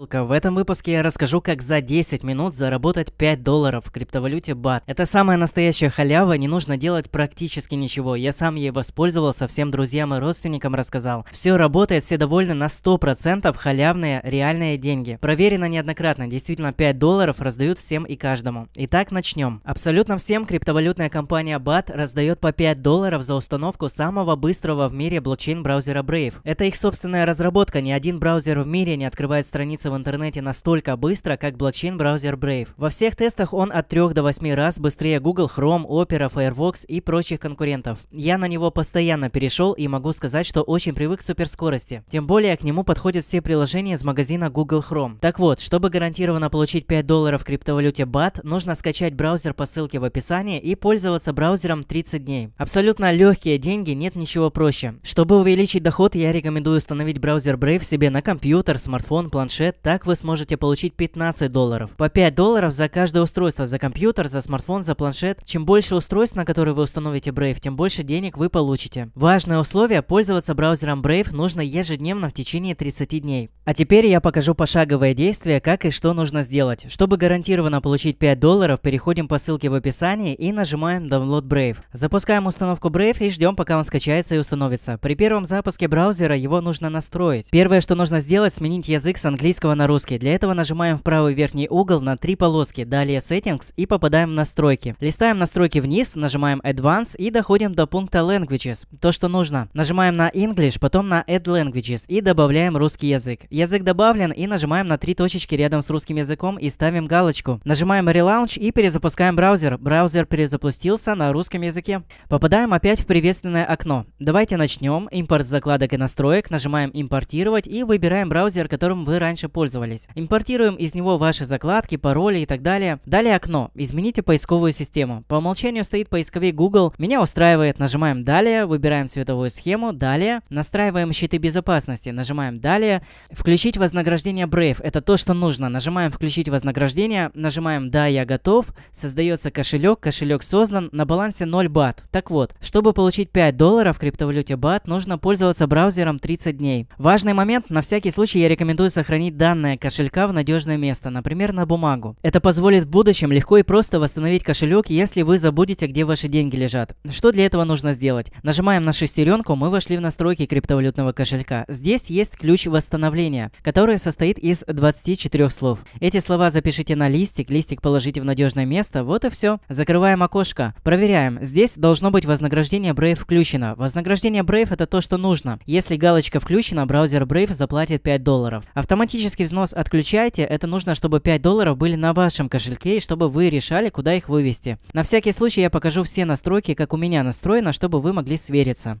В этом выпуске я расскажу, как за 10 минут заработать 5 долларов в криптовалюте BAT. Это самая настоящая халява, не нужно делать практически ничего. Я сам ей воспользовался, всем друзьям и родственникам рассказал. Все работает, все довольны на 100% халявные реальные деньги. Проверено неоднократно, действительно 5 долларов раздают всем и каждому. Итак, начнем. Абсолютно всем криптовалютная компания BAT раздает по 5 долларов за установку самого быстрого в мире блокчейн-браузера Brave. Это их собственная разработка, ни один браузер в мире не открывает страницы в интернете настолько быстро, как блокчейн-браузер Brave. Во всех тестах он от 3 до 8 раз быстрее Google Chrome, Opera, Firefox и прочих конкурентов. Я на него постоянно перешел и могу сказать, что очень привык к суперскорости. Тем более к нему подходят все приложения из магазина Google Chrome. Так вот, чтобы гарантированно получить 5 долларов в криптовалюте BAT, нужно скачать браузер по ссылке в описании и пользоваться браузером 30 дней. Абсолютно легкие деньги, нет ничего проще. Чтобы увеличить доход, я рекомендую установить браузер Brave себе на компьютер, смартфон, планшет, так вы сможете получить 15 долларов. По 5 долларов за каждое устройство, за компьютер, за смартфон, за планшет. Чем больше устройств, на которые вы установите Brave, тем больше денег вы получите. Важное условие – пользоваться браузером Brave нужно ежедневно в течение 30 дней. А теперь я покажу пошаговое действие, как и что нужно сделать. Чтобы гарантированно получить 5 долларов, переходим по ссылке в описании и нажимаем Download Brave. Запускаем установку Brave и ждем, пока он скачается и установится. При первом запуске браузера его нужно настроить. Первое, что нужно сделать, сменить язык с английского английского на русский. Для этого нажимаем в правый верхний угол на три полоски, далее Settings и попадаем в настройки. Листаем настройки вниз, нажимаем Advanced и доходим до пункта Languages, то что нужно. Нажимаем на English, потом на Add Languages и добавляем русский язык. Язык добавлен и нажимаем на три точечки рядом с русским языком и ставим галочку. Нажимаем Relaunch и перезапускаем браузер. Браузер перезапустился на русском языке. Попадаем опять в приветственное окно. Давайте начнем. Импорт закладок и настроек. Нажимаем импортировать и выбираем браузер, которым вы раньше пользовались. Импортируем из него ваши закладки, пароли и так далее. Далее окно. Измените поисковую систему. По умолчанию стоит поисковик Google. Меня устраивает. Нажимаем «Далее», выбираем цветовую схему, «Далее». Настраиваем щиты безопасности. Нажимаем «Далее». Включить вознаграждение Brave. Это то, что нужно. Нажимаем «Включить вознаграждение». Нажимаем «Да, я готов». Создается кошелек. Кошелек создан. На балансе 0 бат. Так вот, чтобы получить 5 долларов в криптовалюте бат, нужно пользоваться браузером 30 дней. Важный момент. На всякий случай я рекомендую сохранить данные кошелька в надежное место, например, на бумагу. Это позволит в будущем легко и просто восстановить кошелек, если вы забудете, где ваши деньги лежат. Что для этого нужно сделать? Нажимаем на шестеренку, мы вошли в настройки криптовалютного кошелька. Здесь есть ключ восстановления, который состоит из 24 слов. Эти слова запишите на листик, листик положите в надежное место, вот и все. Закрываем окошко. Проверяем. Здесь должно быть вознаграждение Brave включено. Вознаграждение Brave это то, что нужно. Если галочка включена, браузер Brave заплатит 5 долларов. Автоматически Автоматический взнос отключайте. Это нужно, чтобы 5 долларов были на вашем кошельке и чтобы вы решали, куда их вывести. На всякий случай я покажу все настройки, как у меня настроено, чтобы вы могли свериться.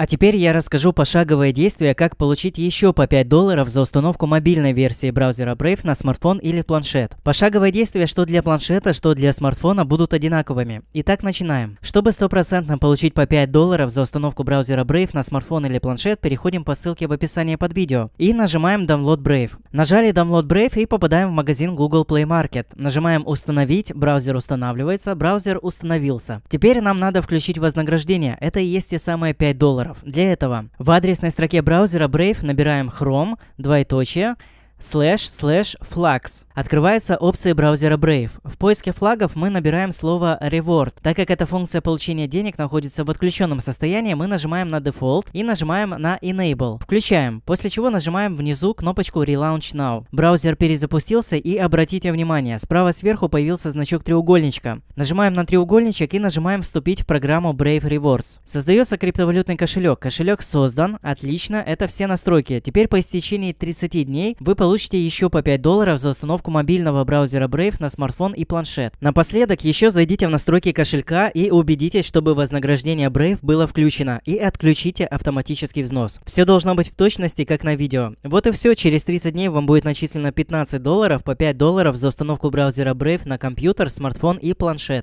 А теперь я расскажу пошаговое действие, как получить еще по 5 долларов за установку мобильной версии браузера Brave на смартфон или планшет. Пошаговое действие что для планшета, что для смартфона будут одинаковыми. Итак, начинаем. Чтобы стопроцентно получить по 5 долларов за установку браузера Brave на смартфон или планшет, переходим по ссылке в описании под видео и нажимаем Download Brave. Нажали Download Brave и попадаем в магазин Google Play Market. Нажимаем Установить, браузер устанавливается, браузер установился. Теперь нам надо включить вознаграждение. Это и есть те самые 5 долларов долларов. Для этого в адресной строке браузера Brave набираем Chrome, двоеточие, слэш слэш flags. Открывается опция браузера Brave. В поиске флагов мы набираем слово reward. Так как эта функция получения денег находится в отключенном состоянии, мы нажимаем на Default и нажимаем на Enable. Включаем, после чего нажимаем внизу кнопочку Relaunch Now. Браузер перезапустился и обратите внимание, справа сверху появился значок треугольничка. Нажимаем на треугольничек и нажимаем вступить в программу Brave Rewards. Создается криптовалютный кошелек. Кошелек создан. Отлично, это все настройки. Теперь по истечении 30 дней вы получите получите еще по 5 долларов за установку мобильного браузера Brave на смартфон и планшет. Напоследок еще зайдите в настройки кошелька и убедитесь, чтобы вознаграждение Brave было включено и отключите автоматический взнос. Все должно быть в точности, как на видео. Вот и все, через 30 дней вам будет начислено 15 долларов по 5 долларов за установку браузера Brave на компьютер, смартфон и планшет.